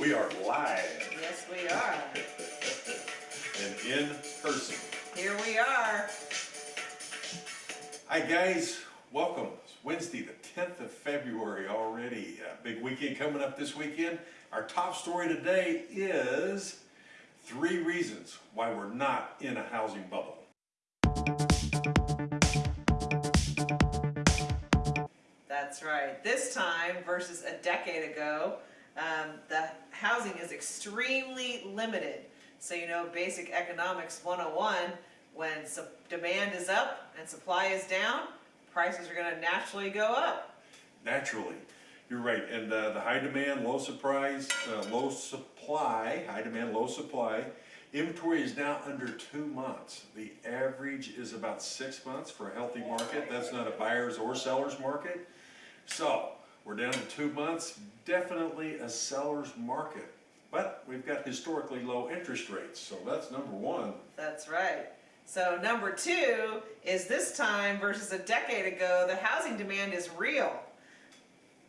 We are live Yes, we are. and in person. Here we are. Hi guys, welcome. It's Wednesday, the 10th of February already. Uh, big weekend coming up this weekend. Our top story today is three reasons why we're not in a housing bubble. That's right. This time versus a decade ago, um, the housing is extremely limited. So you know basic economics 101, when demand is up and supply is down, prices are going to naturally go up. Naturally, you're right. And uh, the high demand, low surprise, uh, low supply, high demand, low supply. Inventory is now under two months. The average is about six months for a healthy market. That's not a buyer's or seller's market. So we're down to two months. Definitely a seller's market. But we've got historically low interest rates. So that's number one. That's right. So number two is this time versus a decade ago, the housing demand is real.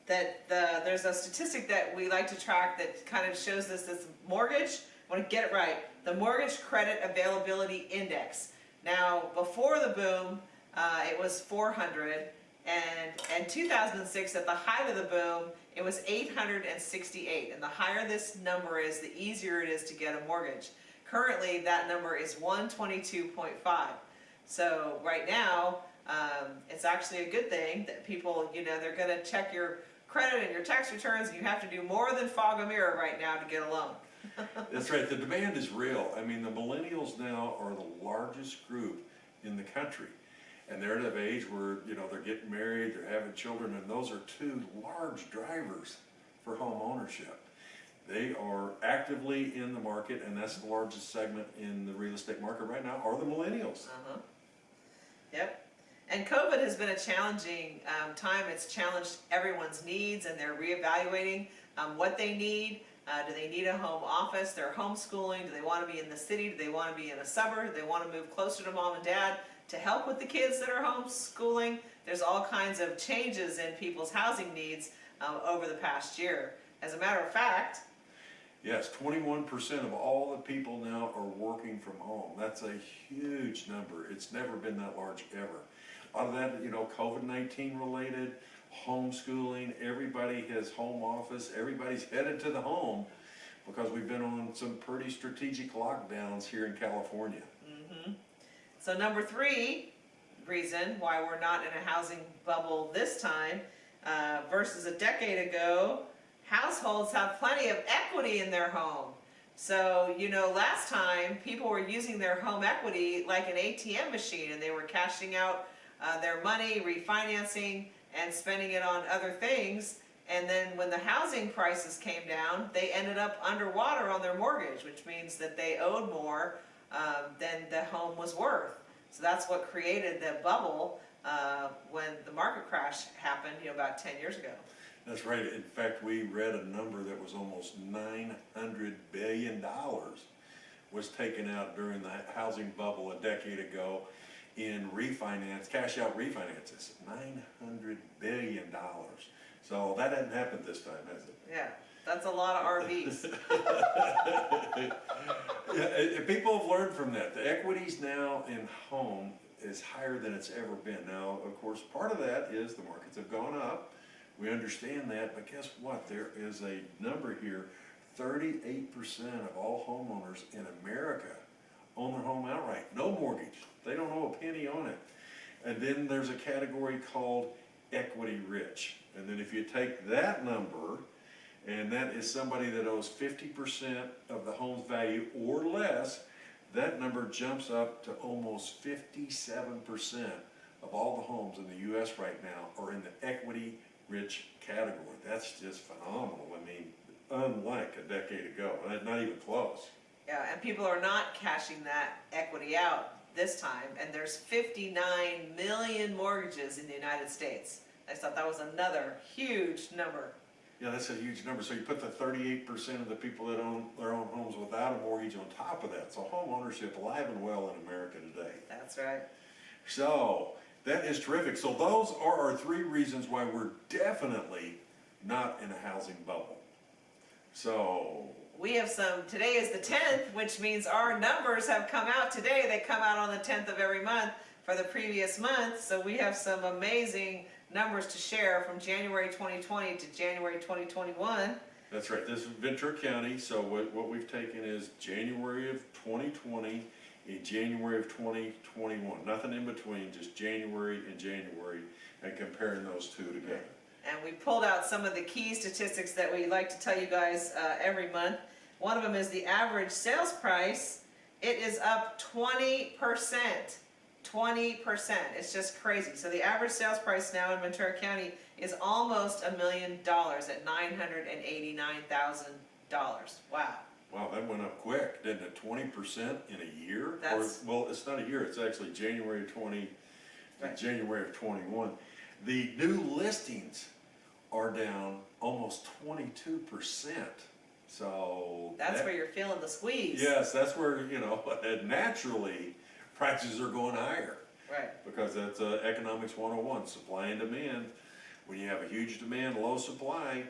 That the, there's a statistic that we like to track that kind of shows this, this mortgage, I want to get it right, the Mortgage Credit Availability Index. Now, before the boom, uh, it was 400, and in 2006, at the height of the boom, it was 868. And the higher this number is, the easier it is to get a mortgage. Currently, that number is 122.5. So right now, um, it's actually a good thing that people, you know, they're going to check your credit and your tax returns, and you have to do more than fog a mirror right now to get a loan. That's right, the demand is real. I mean, the millennials now are the largest group in the country. And they're at an age where, you know, they're getting married, they're having children, and those are two large drivers for home ownership. They are actively in the market, and that's the largest segment in the real estate market right now, are the millennials. Uh-huh. Yep. And COVID has been a challenging um, time. It's challenged everyone's needs and they're reevaluating um, what they need. Uh, do they need a home office? They're homeschooling. Do they want to be in the city? Do they want to be in a suburb? Do they want to move closer to mom and dad to help with the kids that are homeschooling? There's all kinds of changes in people's housing needs um, over the past year. As a matter of fact, Yes, twenty-one percent of all the people now are working from home. That's a huge number. It's never been that large ever. Lot of that, you know, COVID-19 related, homeschooling, everybody has home office, everybody's headed to the home because we've been on some pretty strategic lockdowns here in California. So number three reason why we're not in a housing bubble this time uh, versus a decade ago, households have plenty of equity in their home. So, you know, last time people were using their home equity like an ATM machine and they were cashing out uh, their money, refinancing, and spending it on other things. And then when the housing prices came down, they ended up underwater on their mortgage, which means that they owed more um, than the home was worth. So that's what created the bubble uh, when the market crash happened, you know, about 10 years ago. That's right. In fact, we read a number that was almost nine hundred billion dollars was taken out during the housing bubble a decade ago in refinance, cash out refinances. Nine hundred billion dollars. So that hasn't happened this time, has it? Yeah, that's a lot of RVs. Yeah, and- and people have learned from that. The equities now in home is higher than it's ever been. Now, of course, part of that is the markets have gone up. We understand that, but guess what? There is a number here, thirty-eight percent of all homeowners in America own their home outright, no mortgage. They don't owe a penny on it. And then there's a category called equity rich. And then if you take that number, and that is somebody that owes fifty percent of the home's value or less, that number jumps up to almost fifty-seven percent of all the homes in the US right now are in the equity-rich category. That's just phenomenal. I mean, unlike a decade ago, not even close. Yeah, and people are not cashing that equity out this time, and there's 59 million mortgages in the United States. I thought that was another huge number. Yeah, that's a huge number. So you put the thirty-eight percent of the people that own their own homes without a mortgage on top of that. So home ownership alive and well in America today. That's right. So that is terrific. So those are our three reasons why we're definitely not in a housing bubble. So, We have some, today is the tenth, which means our numbers have come out today, they come out on the tenth of every month for the previous month, so we have some amazing numbers to share from January twenty twenty to January twenty twenty-one. that's right, this is Ventura County, so what, what we've taken is January of twenty twenty and January of twenty twenty-one, nothing in between, just January and January, and comparing those two together. And we pulled out some of the key statistics that we like to tell you guys uh, every month. One of them is the average sales price. It is up twenty percent. Twenty percent. It's just crazy. So the average sales price now in Ventura County is almost a million dollars at nine hundred and eighty-nine thousand dollars. Wow. Wow, that went up quick, didn't it, twenty percent in a year? Or, That's- well, it's not a year, it's actually January twenty Right. January of twenty-one. The new listings are down almost twenty-two percent, so. That's that- where you're feeling the squeeze. Yes, that's where, you know, naturally, prices are going higher, Right. because that's uh, economics one oh one, supply and demand. When you have a huge demand, low supply,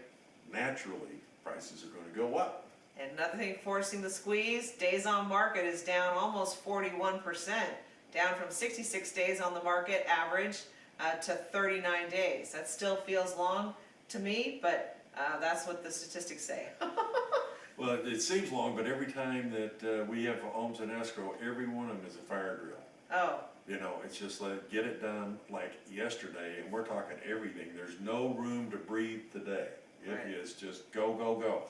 naturally, prices are gonna go up. And another thing forcing the squeeze, days on market is down almost forty-one percent, down from sixty-six days on the market average uh, to thirty-nine days. That still feels long to me, but uh, that's what the statistics say. Well, it- it seems long, but every time that uh, we have homes in escrow, every one of them is a fire drill. Oh, You know, it's just like, get it done like yesterday, and we're talking everything. There's no room to breathe today. It Right. is just go, go, go.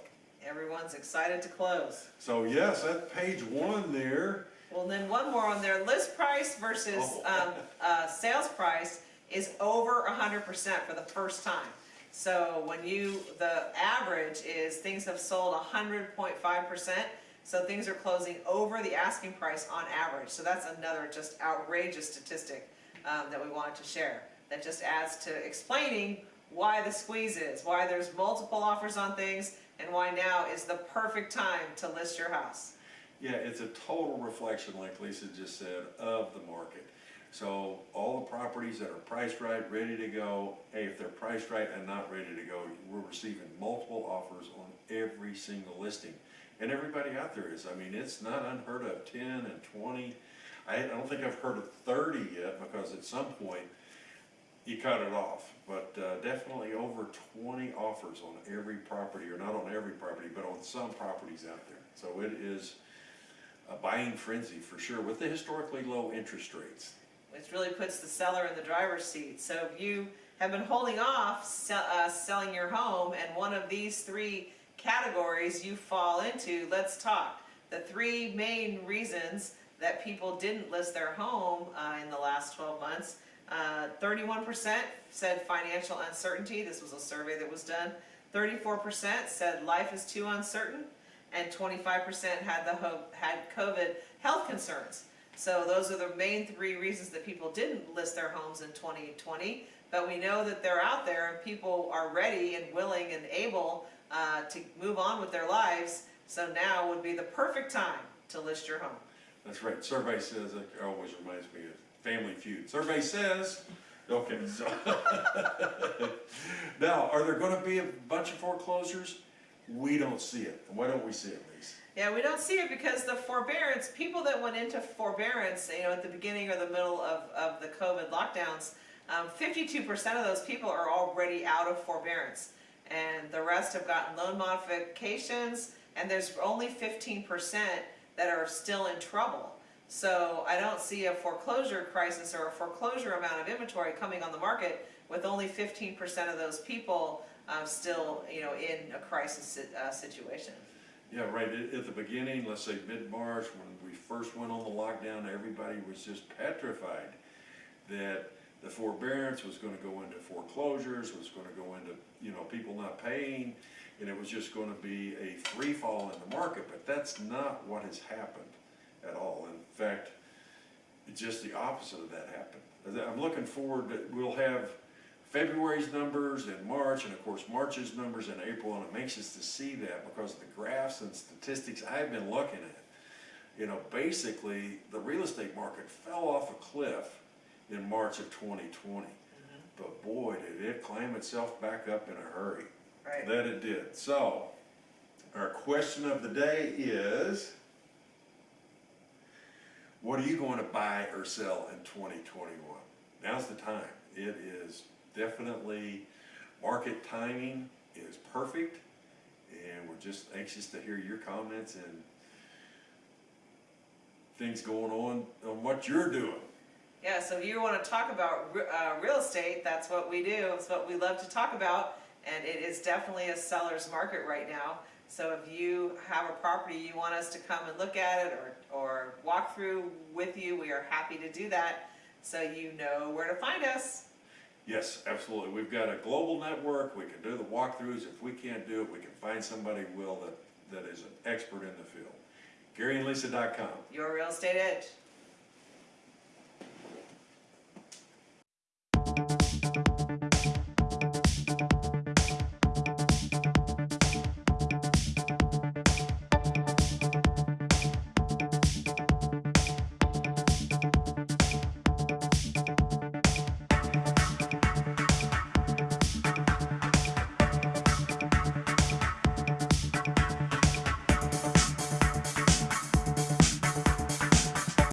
everyone's excited to close. So yes, that page one there, Well, then one more on there, list price versus Oh. um, uh, sales price is over hundred percent for the first time. So when you, the average is things have sold hundred point five percent, so things are closing over the asking price on average. So that's another just outrageous statistic um, that we wanted to share. That just adds to explaining why the squeeze is, why there's multiple offers on things, and why now is the perfect time to list your house. yeah, it's a total reflection, like Lisa just said, of the market. So all the properties that are priced right, ready to go, hey, if they're priced right and not ready to go, we're receiving multiple offers on every single listing. And everybody out there is, I mean, it's not unheard of, ten and twenty. I, I don't think I've heard of thirty yet, because at some point, you cut it off. But, uh, definitely over twenty offers on every property, or not on every property, but on some properties out there. So it is a buying frenzy for sure, with the historically low interest rates. Which really puts the seller in the driver's seat. So if you have been holding off se- uh, selling your home and one of these three categories you fall into, let's talk. The three main reasons that people didn't list their home uh, in the last 12 months. Uh, 31% said financial uncertainty. This was a survey that was done. 34% said life is too uncertain, and 25% had the had COVID health concerns. So those are the main three reasons that people didn't list their homes in 2020. But we know that they're out there and people are ready and willing and able uh, to move on with their lives. So now would be the perfect time to list your home. That's right, survey says, it always reminds me of Family Feud. Survey says, okay, so. Now, are there gonna be a bunch of foreclosures? We don't see it. Why don't we see it? Yeah, we don't see it because the forbearance, people that went into forbearance, you know, at the beginning or the middle of, of the COVID lockdowns, um, fifty-two percent of those people are already out of forbearance. And the rest have gotten loan modifications, and there's only fifteen percent that are still in trouble. So I don't see a foreclosure crisis or a foreclosure amount of inventory coming on the market with only fifteen percent of those people, um, still, you know, in a crisis, uh, situation. Yeah, right, at, at the beginning, let's say mid-March, when we first went on the lockdown, everybody was just petrified that the forbearance was gonna go into foreclosures, was gonna go into, you know, people not paying, and it was just gonna be a free fall in the market, but that's not what has happened at all. In fact, it's just the opposite of that happened. I'm looking forward, that we'll have February's numbers and March, and of course, March's numbers in April, and it makes us to see that because of the graphs and statistics I've been looking at. You know, basically, the real estate market fell off a cliff in March of twenty twenty. Mm-hmm. But boy, did it climb itself back up in a hurry. Right. That it did. So, Our question of the day is, what are you going to buy or sell in twenty twenty-one? Now's the time. It is definitely, market timing is perfect, and we're just anxious to hear your comments and things going on, on what you're doing. Yeah, so if you want to talk about uh, real estate, that's what we do. It's what we love to talk about, and it is definitely a seller's market right now. So if you have a property you want us to come and look at it or, or walk through with you, we are happy to do that. So you know where to find us. Yes, absolutely. We've got a global network. We can do the walkthroughs. If we can't do it, we can find somebody will that, that is an expert in the field. GaryandLisa.com. Your real estate edge.